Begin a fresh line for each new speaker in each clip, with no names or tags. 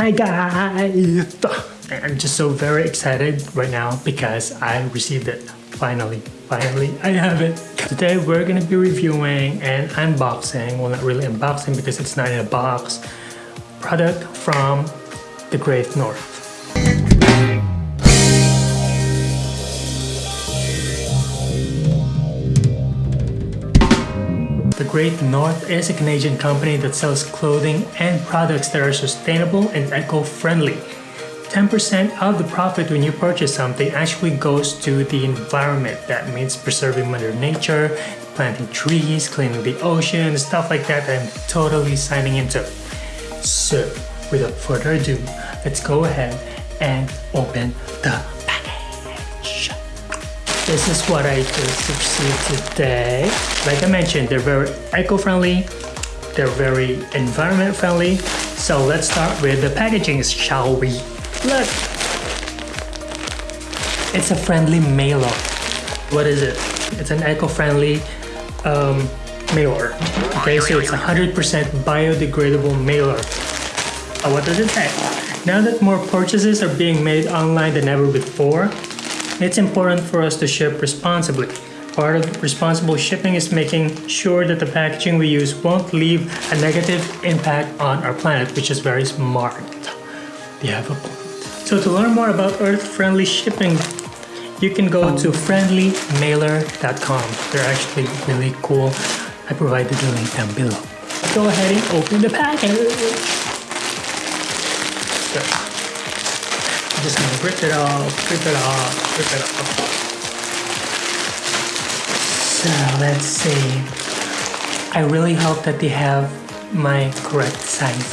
Hi guys! I'm just so very excited right now because I received it. Finally, finally, I have it. Today we're gonna be reviewing and unboxing, well not really unboxing because it's not in a box, product from the Great North. Great North is a Canadian company that sells clothing and products that are sustainable and eco-friendly. 10% of the profit when you purchase something actually goes to the environment. That means preserving Mother Nature, planting trees, cleaning the ocean, stuff like that I'm totally signing into. So, without further ado, let's go ahead and open the this is what I just received today. Like I mentioned, they're very eco-friendly, they're very environment-friendly. So let's start with the packaging, shall we? Look! It's a friendly mailer. What is it? It's an eco-friendly um, mailer. Okay, so it's 100% biodegradable mailer. Oh, what does it say? Now that more purchases are being made online than ever before, it's important for us to ship responsibly. Part of responsible shipping is making sure that the packaging we use won't leave a negative impact on our planet, which is very smart. You have a point. So to learn more about earth-friendly shipping, you can go to friendlymailer.com. They're actually really cool. I provided the link down below. Go ahead and open the package. Just gonna rip it off, rip it off, rip it off. So let's see. I really hope that they have my correct size.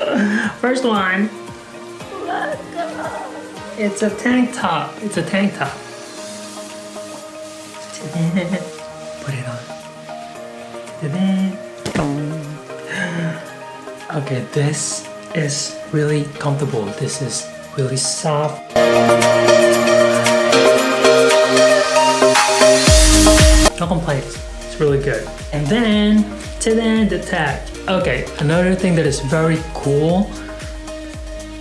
First one. It's a tank top. It's a tank top. Put it on. Okay, this is really comfortable. This is really soft. No complaints, it's really good. And then, to then the tag. Okay, another thing that is very cool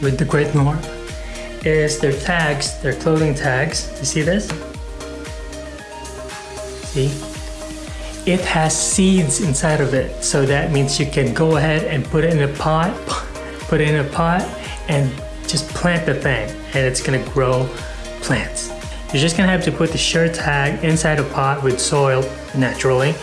with the Great North is their tags, their clothing tags. You see this? See? It has seeds inside of it. So that means you can go ahead and put it in a pot, put it in a pot and just plant the thing and it's gonna grow plants. You're just gonna have to put the shirt tag inside a pot with soil naturally,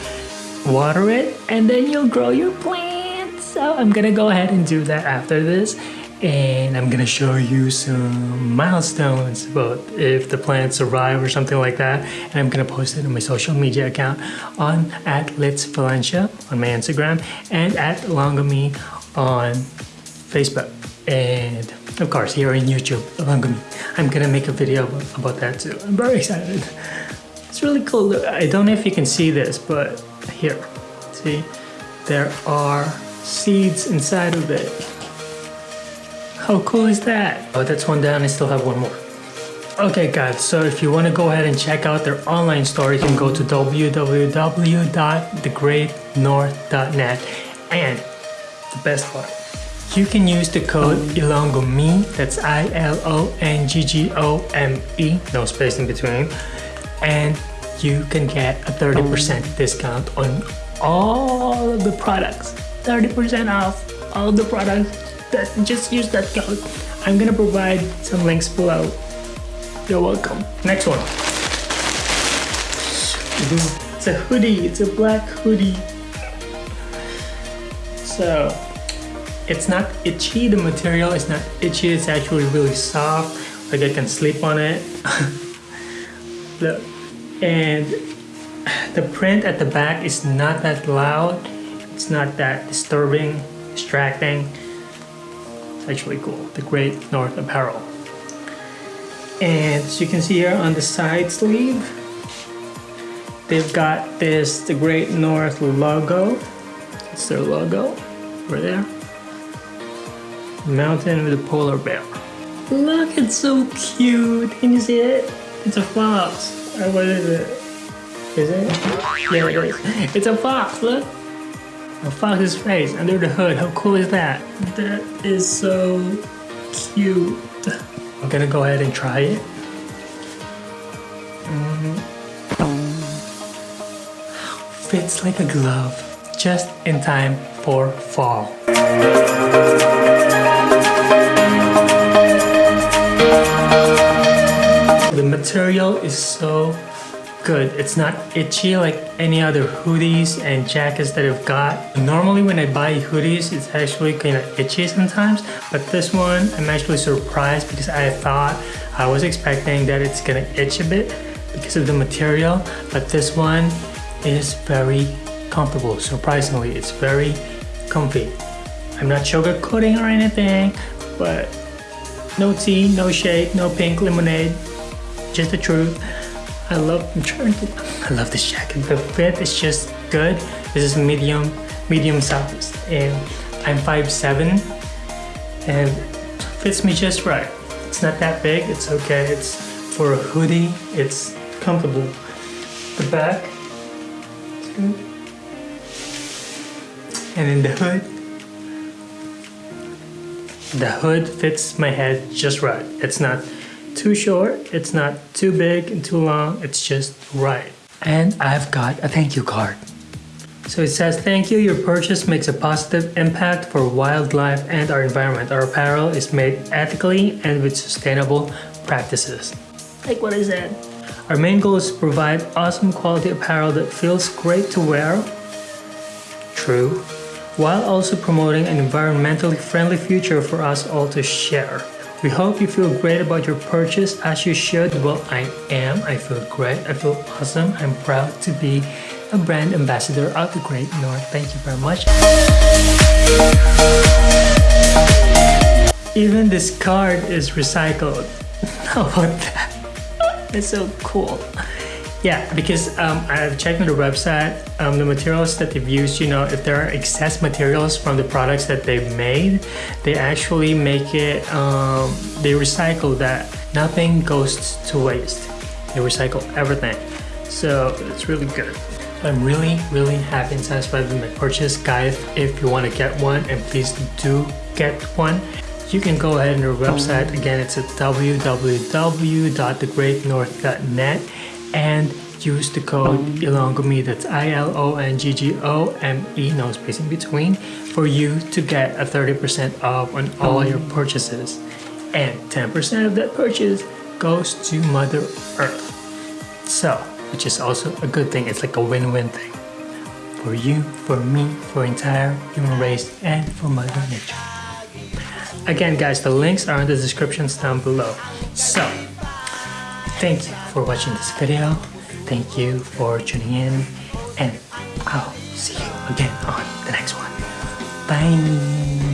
water it, and then you'll grow your plants. So I'm gonna go ahead and do that after this and I'm gonna show you some milestones about if the plants survive or something like that and I'm gonna post it on my social media account on at Litz Valencia on my Instagram and at Longami on Facebook and of course here on YouTube me. I'm gonna make a video about that too. I'm very excited. It's really cool. I don't know if you can see this, but here, see, there are seeds inside of it. How cool is that? Oh, that's one down. I still have one more. Okay guys, so if you want to go ahead and check out their online store, you can go to www.thegreatnorth.net and the best part, you can use the code ILONGGOME, that's I-L-O-N-G-G-O-M-E, no space in between, and you can get a 30% discount on all of the products. 30% off all the products. That, Just use that code. I'm gonna provide some links below. You're welcome. Next one. It's a hoodie, it's a black hoodie. So, it's not itchy, the material is not itchy, it's actually really soft, like I can sleep on it. and the print at the back is not that loud, it's not that disturbing, distracting. It's actually cool, the Great North Apparel. And as you can see here on the side sleeve, they've got this, the Great North logo. It's their logo, over there mountain with a polar bear. Look, it's so cute. Can you see it? It's a fox. Uh, what is it? Is it? Yeah, it is. It's a fox, look. A fox's face under the hood. How cool is that? That is so cute. I'm gonna go ahead and try it. Mm. Fits like a glove, just in time for fall. Is so good. It's not itchy like any other hoodies and jackets that I've got. Normally when I buy hoodies, it's actually kind of itchy sometimes, but this one, I'm actually surprised because I thought, I was expecting that it's gonna itch a bit because of the material, but this one is very comfortable. Surprisingly, it's very comfy. I'm not sugarcoating or anything, but no tea, no shade, no pink lemonade, just the truth. I love I'm trying to I love this jacket. The fit is just good. This is medium medium size and I'm 5'7 and fits me just right. It's not that big, it's okay. It's for a hoodie, it's comfortable. The back, it's good. And in the hood, the hood fits my head just right. It's not too short, it's not too big and too long, it's just right. And I've got a thank you card. So it says, thank you, your purchase makes a positive impact for wildlife and our environment. Our apparel is made ethically and with sustainable practices. Like what I said. Our main goal is to provide awesome quality apparel that feels great to wear. True. While also promoting an environmentally friendly future for us all to share. We hope you feel great about your purchase as you should. Well, I am. I feel great. I feel awesome. I'm proud to be a brand ambassador of the Great North. Thank you very much. Even this card is recycled. How about that? It's so cool. Yeah, because um, I've checked on the website, um, the materials that they've used, you know, if there are excess materials from the products that they've made, they actually make it, um, they recycle that. Nothing goes to waste. They recycle everything. So it's really good. I'm really, really happy and satisfied with my purchase. Guys, if you want to get one, and please do get one, you can go ahead on their website. Again, it's at www.thegreatnorth.net and use the code ILONGGOME, that's I-L-O-N-G-G-O-M-E, no space in between, for you to get a 30% off on all oh. your purchases. And 10% of that purchase goes to Mother Earth. So, which is also a good thing, it's like a win-win thing. For you, for me, for entire human race, and for Mother Nature. Again guys, the links are in the descriptions down below. So, Thank you for watching this video. Thank you for tuning in and I'll see you again on the next one. Bye.